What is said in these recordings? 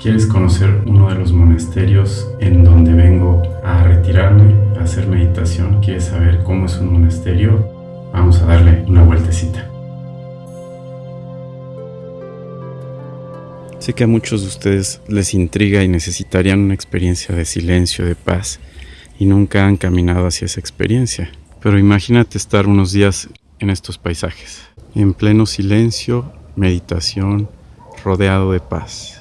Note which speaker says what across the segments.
Speaker 1: ¿Quieres conocer uno de los monasterios en donde vengo a retirarme, a hacer meditación? ¿Quieres saber cómo es un monasterio? Vamos a darle una vueltecita. Sé que a muchos de ustedes les intriga y necesitarían una experiencia de silencio, de paz, y nunca han caminado hacia esa experiencia. Pero imagínate estar unos días en estos paisajes, en pleno silencio, meditación, rodeado de paz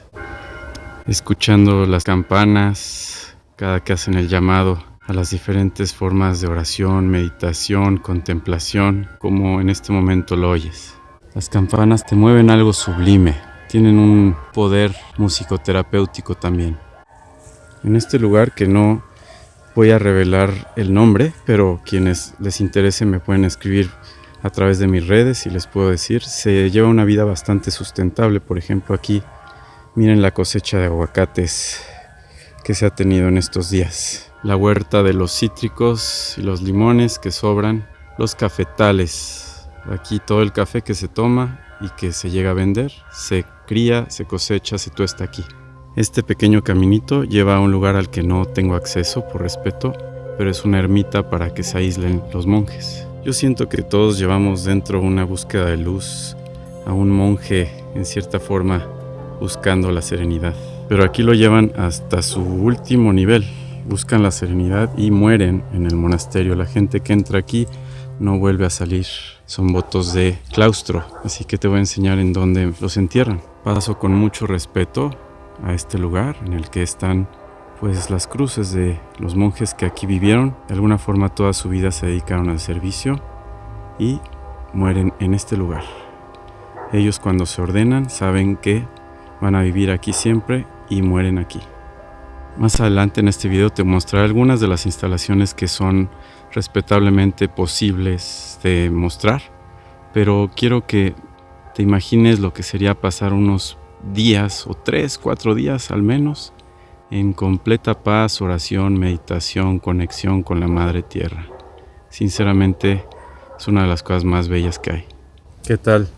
Speaker 1: escuchando las campanas cada que hacen el llamado a las diferentes formas de oración, meditación, contemplación, como en este momento lo oyes. Las campanas te mueven algo sublime, tienen un poder musicoterapéutico también. En este lugar que no voy a revelar el nombre, pero quienes les interese me pueden escribir a través de mis redes y les puedo decir, se lleva una vida bastante sustentable. Por ejemplo, aquí Miren la cosecha de aguacates que se ha tenido en estos días. La huerta de los cítricos y los limones que sobran. Los cafetales. Aquí todo el café que se toma y que se llega a vender, se cría, se cosecha, se tuesta aquí. Este pequeño caminito lleva a un lugar al que no tengo acceso por respeto, pero es una ermita para que se aíslen los monjes. Yo siento que todos llevamos dentro una búsqueda de luz, a un monje en cierta forma buscando la serenidad. Pero aquí lo llevan hasta su último nivel. Buscan la serenidad y mueren en el monasterio. La gente que entra aquí no vuelve a salir. Son votos de claustro. Así que te voy a enseñar en dónde los entierran. Paso con mucho respeto a este lugar en el que están pues las cruces de los monjes que aquí vivieron. De alguna forma toda su vida se dedicaron al servicio y mueren en este lugar. Ellos cuando se ordenan saben que van a vivir aquí siempre y mueren aquí. Más adelante en este video te mostraré algunas de las instalaciones que son respetablemente posibles de mostrar, pero quiero que te imagines lo que sería pasar unos días o tres, cuatro días al menos en completa paz, oración, meditación, conexión con la Madre Tierra. Sinceramente es una de las cosas más bellas que hay. ¿Qué tal?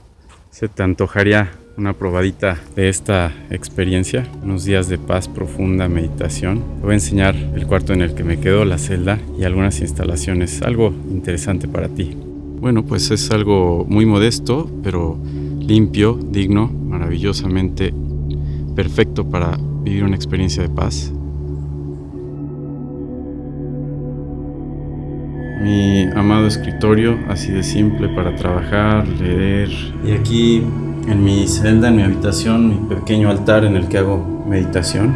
Speaker 1: ¿Se te antojaría una probadita de esta experiencia, unos días de paz profunda, meditación. Te voy a enseñar el cuarto en el que me quedo, la celda y algunas instalaciones, algo interesante para ti. Bueno, pues es algo muy modesto, pero limpio, digno, maravillosamente perfecto para vivir una experiencia de paz. Mi amado escritorio, así de simple para trabajar, leer. Y aquí en mi celda, en mi habitación, mi pequeño altar en el que hago meditación.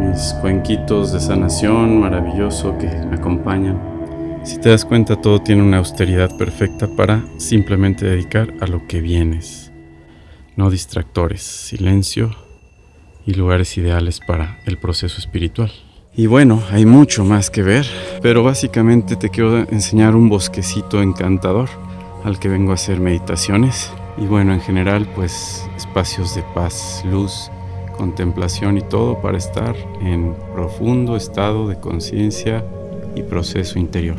Speaker 1: Mis cuenquitos de sanación maravilloso que me acompañan. Si te das cuenta, todo tiene una austeridad perfecta para simplemente dedicar a lo que vienes. No distractores, silencio y lugares ideales para el proceso espiritual. Y bueno, hay mucho más que ver, pero básicamente te quiero enseñar un bosquecito encantador al que vengo a hacer meditaciones. Y bueno, en general, pues espacios de paz, luz, contemplación y todo para estar en profundo estado de conciencia y proceso interior.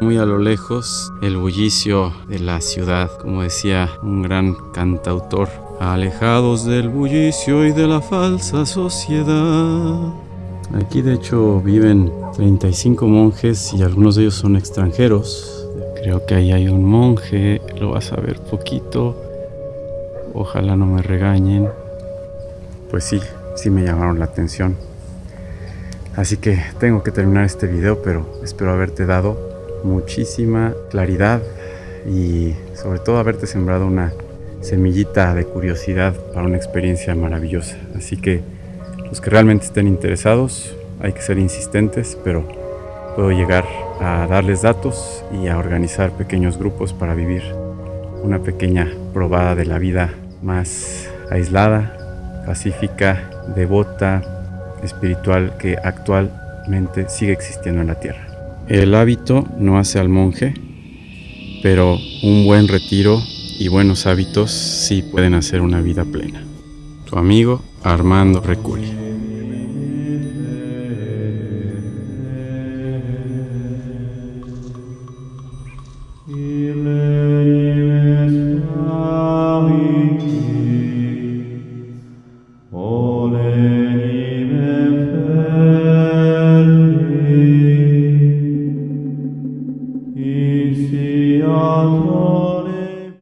Speaker 1: Muy a lo lejos, el bullicio de la ciudad, como decía un gran cantautor, alejados del bullicio y de la falsa sociedad. Aquí de hecho viven 35 monjes y algunos de ellos son extranjeros. Creo que ahí hay un monje, lo vas a ver poquito. Ojalá no me regañen. Pues sí, sí me llamaron la atención. Así que tengo que terminar este video, pero espero haberte dado muchísima claridad y sobre todo haberte sembrado una semillita de curiosidad para una experiencia maravillosa. Así que los que realmente estén interesados, hay que ser insistentes, pero puedo llegar a darles datos y a organizar pequeños grupos para vivir una pequeña probada de la vida más aislada, pacífica, devota, espiritual que actualmente sigue existiendo en la tierra. El hábito no hace al monje, pero un buen retiro y buenos hábitos sí pueden hacer una vida plena. Tu amigo Armando Recuri.